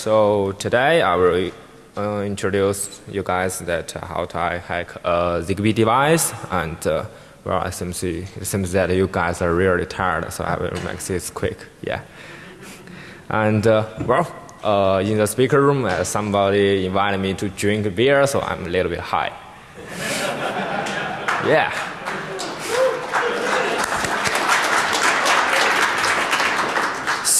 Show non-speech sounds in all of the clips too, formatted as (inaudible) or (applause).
So today I will uh, introduce you guys that uh, how to hack a Zigbee device and uh, well, it seems, it seems that you guys are really tired, so I will make this quick. Yeah. And uh, well, uh, in the speaker room, uh, somebody invited me to drink beer, so I'm a little bit high. (laughs) yeah.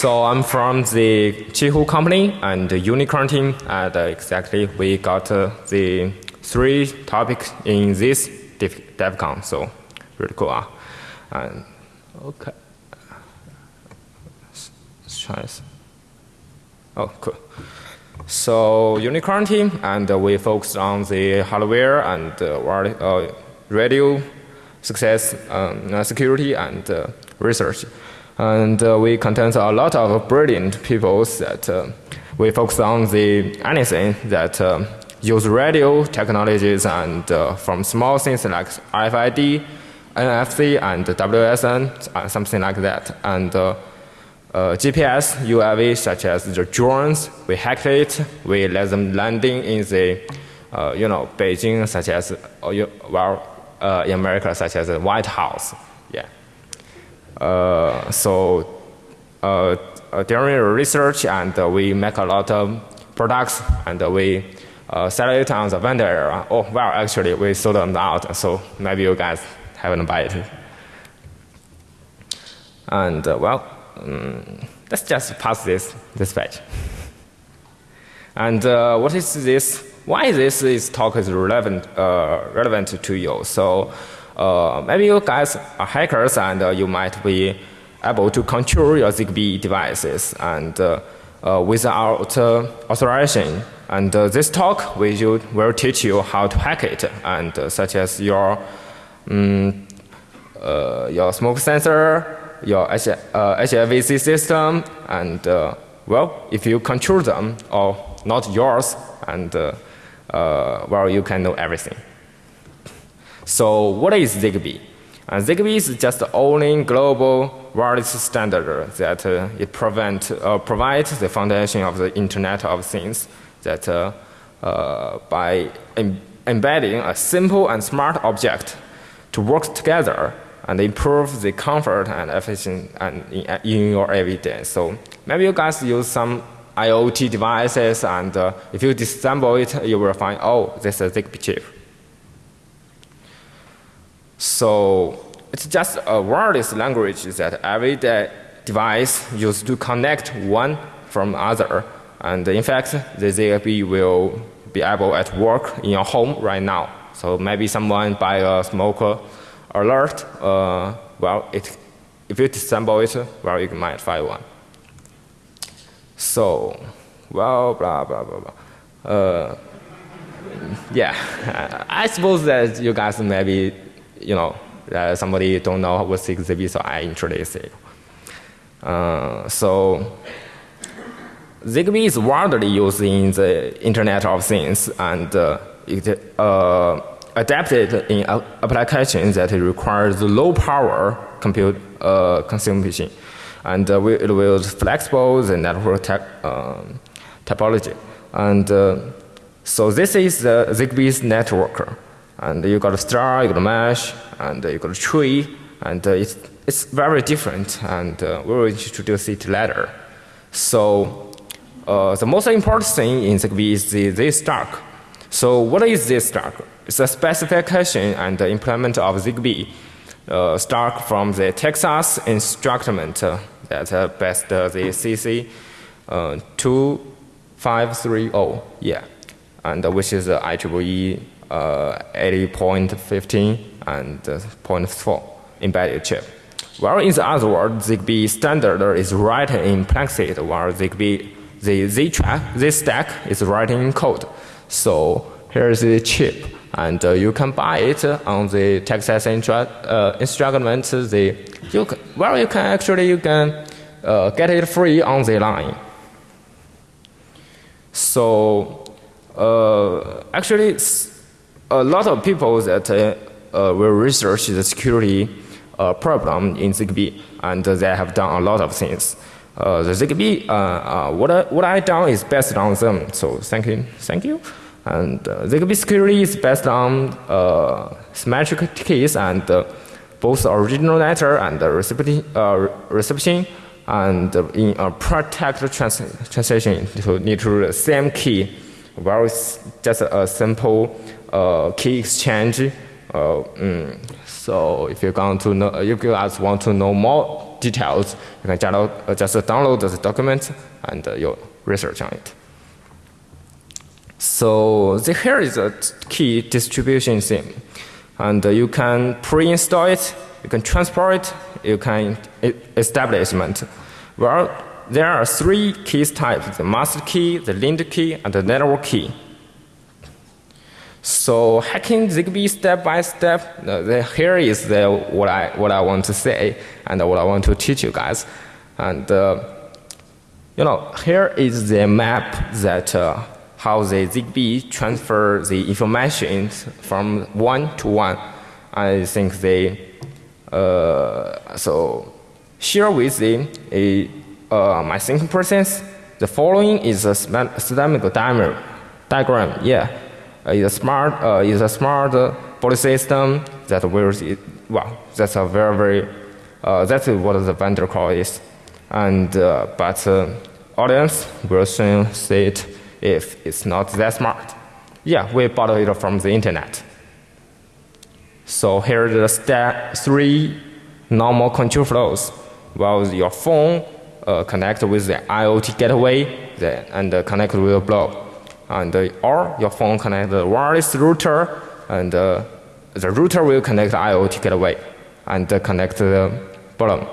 So I'm from the Qihoo company and the Unicorn team, and uh, exactly we got uh, the three topics in this DevCon. So really cool. Uh. And okay, let's try this. Oh, cool. So Unicorn team, and uh, we focused on the hardware and uh, radio success, um, security, and uh, research. And uh, we contain a lot of brilliant people that uh, we focus on the anything that uh, use radio technologies and uh, from small things like RFID, NFC, and WSN, uh, something like that. And uh, GPS, UAV, such as the drones, we hack it, we let them landing in the, you know, Beijing, such as, well, in America, such as the White House. Yeah. Uh, so uh, uh, during research and we make a lot of products and we sell it on the vendor. Oh, well, actually, we sold them out, so maybe you guys haven't bought it. And well, um, let's just pass this, this page. And uh, what is this? Why this is talk is relevant, uh, relevant to you? So uh, maybe you guys are hackers and uh, you might be able to control your Zigbee devices and uh, uh without uh, authorization. And uh, this talk will, will teach you how to hack it, and such as your um, your smoke sensor, your H HVAC system, and well, if you control them or not yours, and well, you can know everything. So what is ZigBee? Uh, ZigBee is just the only global wireless standard that uh, it prevent, uh, provides the foundation of the Internet of Things that uh, uh, by Im embedding a simple and smart object to work together and improve the comfort and efficiency and in, in your everyday. So maybe you guys use some IoT devices and uh, if you disassemble it, you will find, oh, this is a ZigBee chip. So it's just a wireless language that every device used to connect one from other. And in fact, the ZigBee will be able at work in your home right now. So maybe someone buy a smoker alert, uh, well, it, if you disassemble it, well, you might find one. So, well, blah, blah, blah, blah. Uh, (laughs) yeah, (laughs) I suppose that you guys maybe you know, uh, somebody don't know what ZigBee, so I introduce it. Uh, so ZigBee is widely used in the Internet of Things and uh, it uh, adapted in applications that requires low power compute uh, consumption. And uh, it will flexible the network um, topology. And so this is the ZigBee's network and you got a star, you got a mesh, and you got a tree, and uh, it's, it's very different, and uh, we will introduce it later. So uh, the most important thing in ZigBee is the, this stack. So what is this stack? It's a specification and the implement of ZigBee uh, stack from the Texas instrument uh, that uh, best uh, the CC uh, 2530, yeah, and uh, which is the IEEE 80.15 and uh, 0.4 embedded chip. Well, in the other words, ZigBee standard is written in Plexit, while ZigBee, the Z track, this stack is written in code. So here's the chip, and uh, you can buy it on the Texas intra, uh, instrument. The you can, well, you can actually you can uh, get it free on the line. So uh, actually a lot of people that uh, uh, will research the security uh, problem in ZigBee, and they have done a lot of things. Uh, the ZigBee, uh, uh, what, I, what I done is based on them. So thank you, thank you. And ZigBee security is based on symmetric keys and both original letter and reception, reception and in a protect trans translation to need to the same key. It's just a simple key exchange. Mm, so if you want to know, if you guys want to know more details, you can just, uh, just download the document and uh, you research on it. So the, here is a key distribution theme. And uh, you can pre-install it, you can transport it, you can establishment. Well, there are three keys types, the master key, the linked key, and the network key. So hacking ZigBee step by step, the, here is the, what, I, what I want to say and what I want to teach you guys. And uh, you know, here is the map that uh, how the ZigBee transfer the information from one to one. I think they, uh, so here with the uh, my thinking process, the following is a systemic diagram, diagram, yeah is a smart uh, is a smart body system that will well that's a very very uh, that's what the vendor call is. And uh, but audience will soon see it if it's not that smart. Yeah we bought it from the internet. So here are the step three normal control flows. While your phone uh, connect with the IoT gateway the, and uh, connect with the blob and uh, or your phone connect the wireless router and uh, the router will connect the IoT gateway and uh, connect the bottom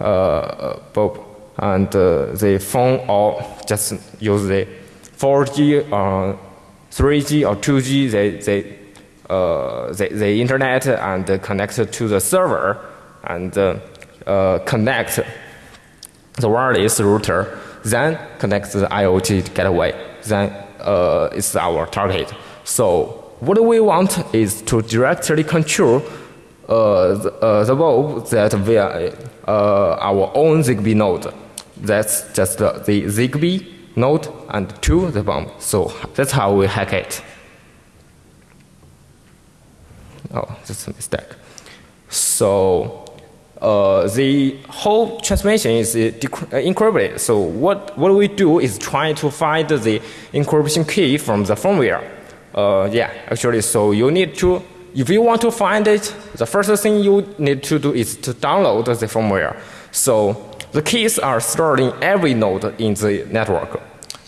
uh, bulb and the phone or just use the 4G or 3G or 2G they, they uh, the, the, internet and uh, connect to the server and uh, connect the wireless router, then connect the IoT gateway, then uh, is our target. So what we want is to directly control uh, the, uh, the bulb that via uh, our own ZigBee node. That's just the, the ZigBee node and to the bomb. So that's how we hack it. Oh, that's a mistake. So uh, the whole transmission is uh, uh, encrypted. So what, what we do is try to find the encryption key from the firmware. Uh, yeah, actually, so you need to, if you want to find it, the first thing you need to do is to download the firmware. So the keys are stored in every node in the network.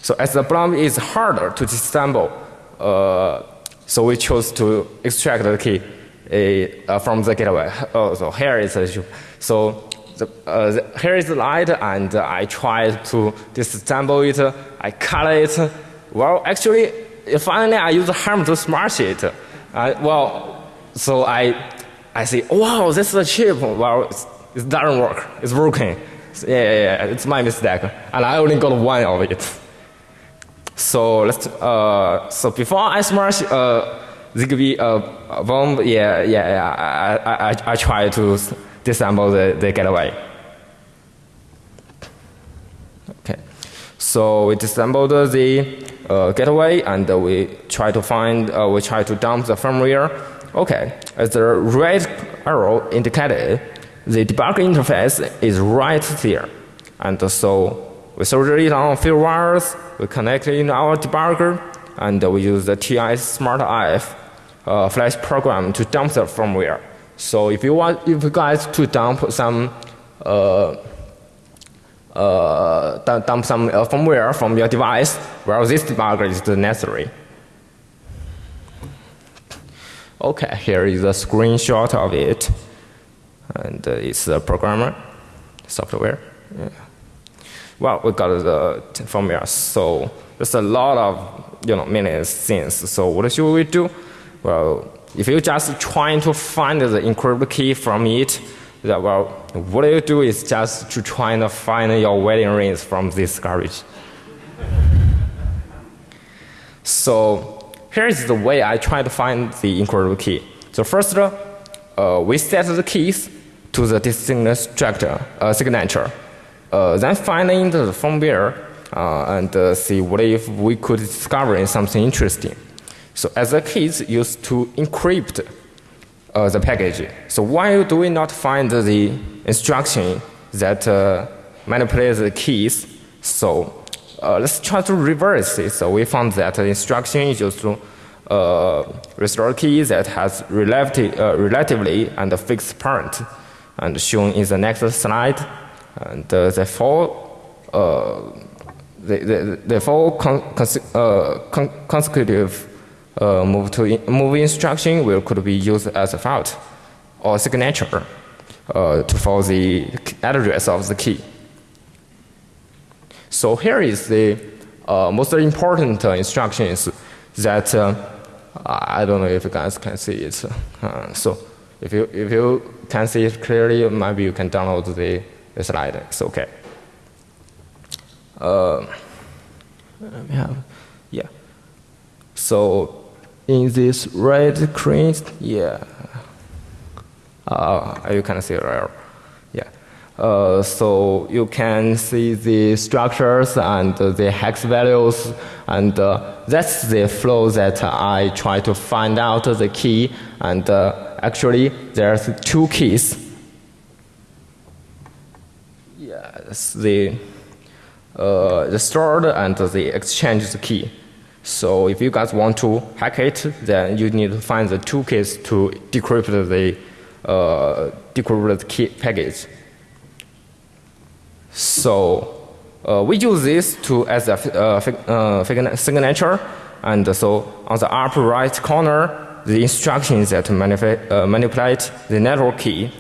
So as the problem is harder to disassemble, uh, so we chose to extract the key uh, from the gateway. Oh, so here is the. So the, uh, the, here is the light, and uh, I tried to disassemble it. I cut it. Well, actually, finally, I use hammer to smash it. Well, so I, I say, wow, this is a chip. Well, it doesn't work. It's broken. So, yeah, yeah, yeah, it's my mistake, and I only got one of it. So let's. Uh, so before I smash uh, ZigBee uh, bomb, yeah, yeah, yeah. I, I, I try to disassemble the, the gateway. Okay, so we disassembled the uh, gateway and uh, we try to find, uh, we try to dump the firmware. Okay, as the red arrow indicated, the debug interface is right there. And so we solder it on a few wires, we connect it in our debugger, and we use the TI Smart IF uh, flash program to dump the firmware. So if you want, if you guys to dump some, uh, uh, dump some uh, firmware from your device, well, this debugger is necessary. Okay, here is a screenshot of it, and uh, it's the programmer software. Yeah. Well, we got the firmware, so there's a lot of you know many things. So what should we do? Well, if you just trying to find the encrypted key from it, that, well, what you do is just to try to find your wedding rings from this garbage. so here is the way I try to find the encrypted key. So first, uh, we set the keys to the distinct structure, uh, signature. Uh, then finding the firmware uh, and uh, see what if we could discover something interesting. So as a keys used to encrypt uh, the package. So why do we not find the instruction that uh, manipulates the keys? So uh, let's try to reverse it. So we found that the instruction is used to uh, restore key that has relatively, uh, relatively and a fixed parent, and shown in the next slide. And uh, therefore, uh, the, the, therefore con uh, con consecutive uh, move to in move instruction will could be used as a fault or signature uh, to for the address of the key. So here is the uh, most important uh, instructions that uh, I don't know if you guys can see it. Uh, so if you if you can see it clearly, maybe you can download the, the slide. It's okay. Uh, yeah. So in this red screen, yeah, uh, you can see there. Yeah. Uh, so you can see the structures and the hex values, and uh, that's the flow that I try to find out the key. And uh, actually, there's two keys. Yes, the uh, the stored and the exchange key. So if you guys want to hack it, then you need to find the two keys to decrypt the uh, decrypted key package. So uh, we use this to as a uh, uh signature, and so on the upper right corner, the instructions that uh, manipulate the network key,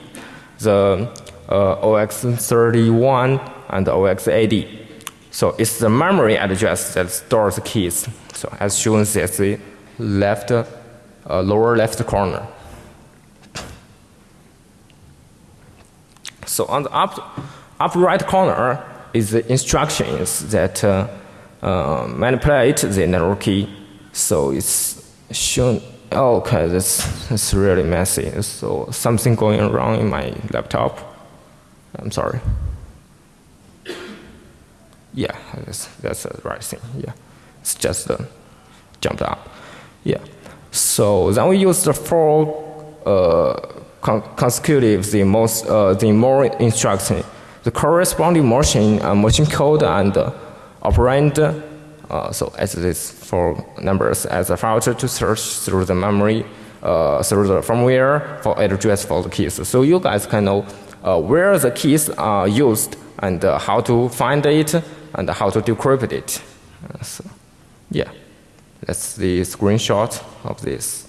the uh, OX31 and OX80. So it's the memory address that stores the keys. So as shown at the left, uh, lower left corner. So on the up, upper right corner is the instructions that uh, uh, manipulate the network key. So it's shown. Oh, okay, that's that's really messy. So something going wrong in my laptop. I'm sorry. Yeah, that's, that's the right thing. Yeah, it's just uh, jumped up. Yeah. So then we use the four uh, con consecutive, the most, uh, the more instruction, the corresponding machine, uh, machine code and uh, operand. Uh, so as this four numbers as a filter to search through the memory, uh, through the firmware for address for the keys. So you guys can know uh, where the keys are used and uh, how to find it and how to decrypt it. Uh, so, yeah, that's the screenshot of this.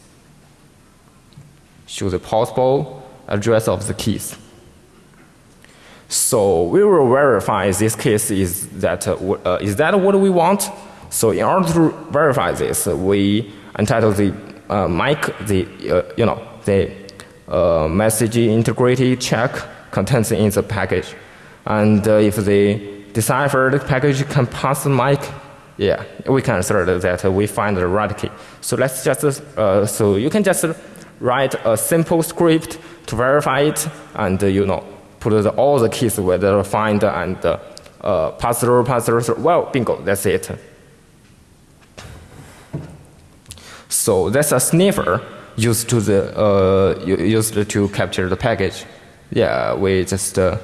Show the possible address of the keys. So we will verify this case is that, uh, uh, is that what we want? So in order to verify this, we entitle the uh, mic, the, uh, you know, the uh, message integrity check contents in the package. And uh, if the deciphered package can pass the mic, yeah, we can assert that we find the right key. So let's just, uh, so you can just write a simple script to verify it and, uh, you know, put the, all the keys whether find and uh, pass through, pass through, through. Well, bingo, that's it. So that's a sniffer used to the uh, used to capture the package. Yeah, we just uh,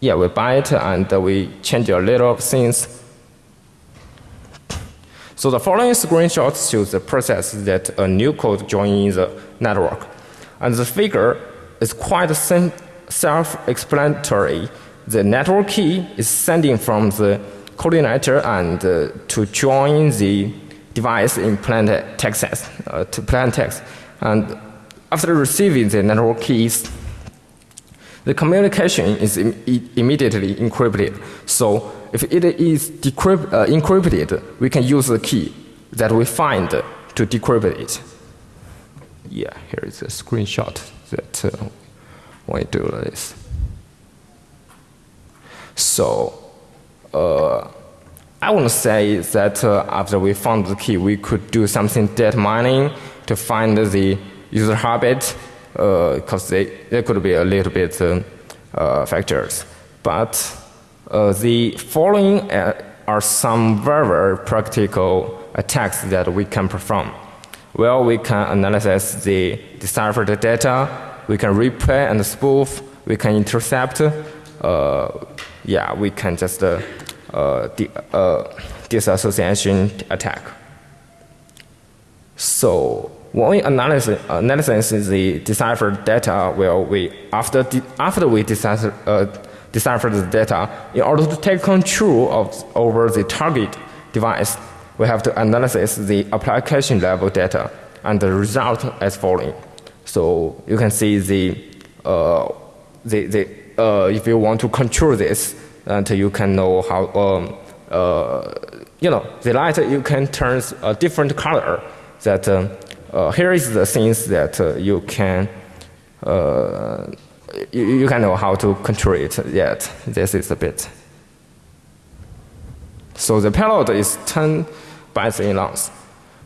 yeah we buy it and we change a little of things. So the following screenshot shows the process that a new code joins the network, and the figure is quite self-explanatory. The network key is sending from the coordinator and uh, to join the device in plain text uh, to plain text. And after receiving the network keys, the communication is Im immediately encrypted. So if it is decrypt, uh, encrypted, we can use the key that we find to decrypt it. Yeah, here is a screenshot that uh, when we do this. So uh, I want to say that uh, after we found the key, we could do something data mining to find the user habit because uh, they could be a little bit uh, uh, factors. But Uh, the following uh, are some very, very practical attacks that we can perform. Well, we can analyze the deciphered data, we can replay and spoof, we can intercept, uh, yeah, we can just uh, uh, uh disassociation attack. So when we analyze, analyze the deciphered data, well, we after after we decipher, uh, decipher the data, in order to take control of over the target device, we have to analyze the application level data, and the result as following. So you can see the uh, the, the uh, if you want to control this, and you can know how um, uh, you know the light you can turn a different color that uh, uh, here is the things that uh, you can you, you can know how to control it yet. This is a bit. So the payload is 10 bytes in length.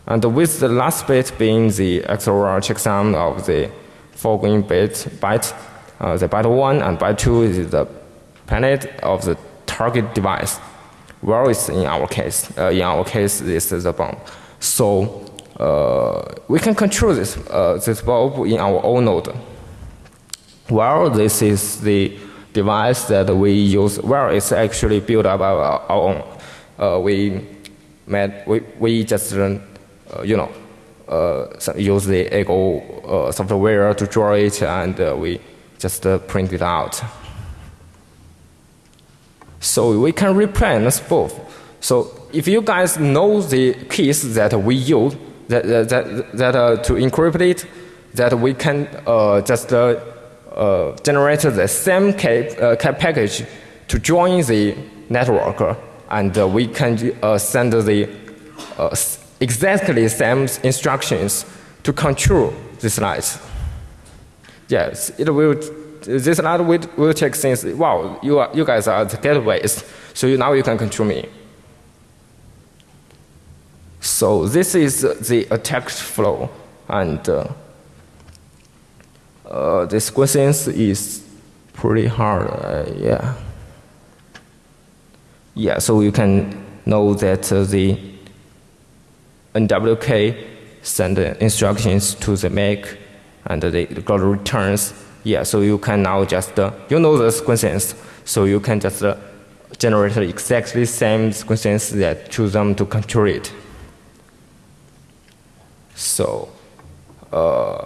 And with the last bit being the XOR checksum of the foregoing bit, byte, uh, the byte 1 and byte 2 is the planet of the target device. Where is in our case? Uh, in our case, this is a bomb. So uh, we can control this, uh, this bulb in our own node. Well, this is the device that we use. Well, it's actually built up our, our own. Uh, we made, we, we just, uh, you know, uh, use the Ego uh, software to draw it, and we just print it out. So we can reprint both. So if you guys know the keys that we use, that, that, that uh, to encrypt it, that we can uh, just uh, uh generate the same cap, uh, cap package to join the network, and uh, we can send the exactly same instructions to control this light. Yes, it will. This light will, will check things. Wow, you are, you guys are the gateways, so you, now you can control me. So this is the attack flow, and uh, uh, this question is pretty hard. Uh, yeah, yeah. So you can know that uh, the NWK send instructions to the make, and they got returns. Yeah. So you can now just uh, you know the sequences, so you can just uh, generate exactly same sequences that choose them to control it. So, uh,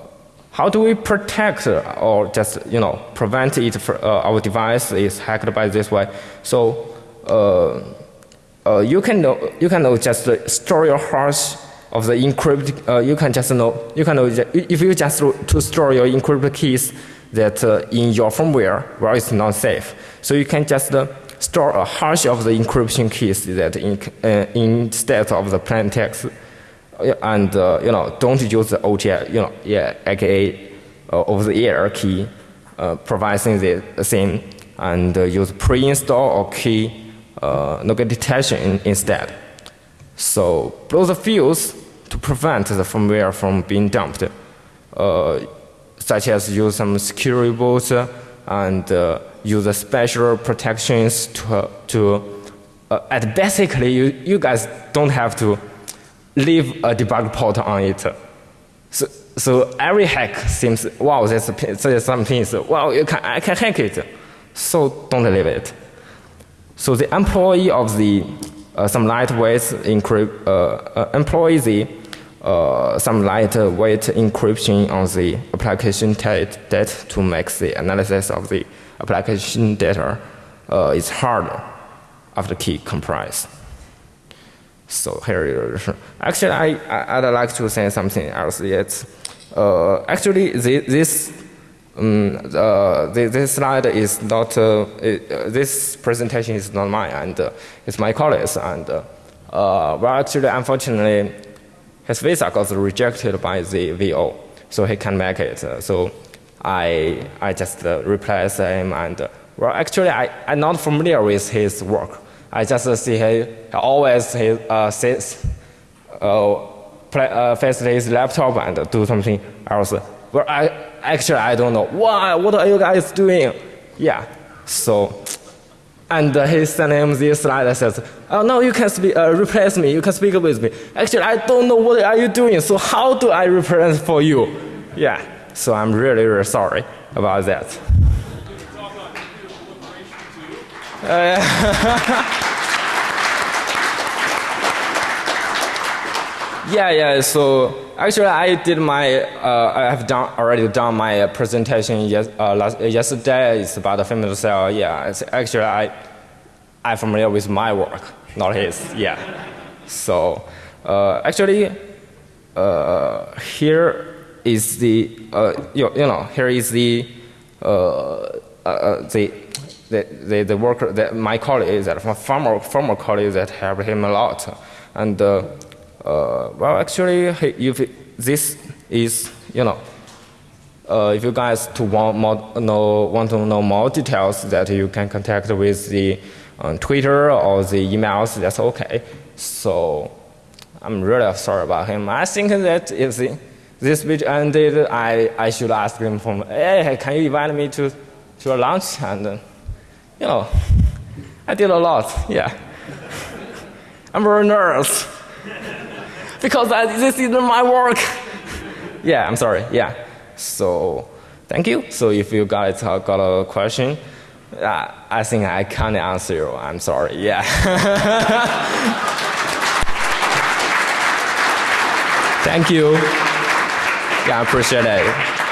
how do we protect or just you know prevent it? For, uh, our device is hacked by this way. So, uh, uh you can know, you can know just store your hash of the encrypted. Uh, you can just know you can know if you just to store your encrypted keys that uh, in your firmware where it's not safe. So you can just store a hash of the encryption keys that in, instead of the plain text and uh, you know don't use the OTA, you know, yeah, aka uh, over the air key uh, providing the same, and uh, use pre-install or key uh, nugget detection in, instead. So blow the fuse to prevent the firmware from being dumped, uh, such as use some security boots and uh, use special protections to to. at basically, you, you guys don't have to leave a debug port on it. So, so every hack seems, wow, there's, there's some things, wow, you can, I can hack it. So don't leave it. So the employee of the uh, some lightweight encrypt, uh, uh, employ the uh, some lightweight encryption on the application data to make the analysis of the application data uh, is hard after key comprise. So here, (laughs) actually, I, I'd like to say something else. Yet, uh, actually, this um, uh, this slide is not, uh, it, uh, this presentation is not mine, and uh, it's my colleague's. And uh, well, actually, unfortunately, his visa got rejected by the VO, so he can't make it. so I, I just replaced him, and well, actually, I, I'm not familiar with his work. I just see he always he uh, sits, uh, play, uh, face his laptop and do something else. But I actually I don't know. Why? What are you guys doing? Yeah. So And uh, he sent him this slide that says, "Oh no, you can speak, uh, replace me. You can speak with me. Actually, I don't know what are you doing. So how do I represent for you? Yeah. So I'm really, really sorry about that. (laughs) (laughs) yeah, yeah. So actually, I did my. Uh, I have done already done my presentation yes, uh, last, yesterday. It's about the family cell. Yeah. It's actually, I I'm familiar with my work, not his. Yeah. So uh, actually, uh, here is the uh, you, you know here is the uh, uh, the the, the, the worker that my colleague that former former colleague that helped him a lot and uh, uh, well actually if this is you know uh, if you guys to want more, know want to know more details that you can contact with the on Twitter or the emails that's okay. So I'm really sorry about him. I think that if the, this speech ended I, I should ask him from hey can you invite me to to a lunch? And you know, I did a lot, yeah. (laughs) I'm very nervous because I, this isn't my work. (laughs) yeah, I'm sorry, yeah. So, thank you. So, if you guys have got a question, uh, I think I can't answer you. I'm sorry, yeah. (laughs) thank you. Yeah, I appreciate it.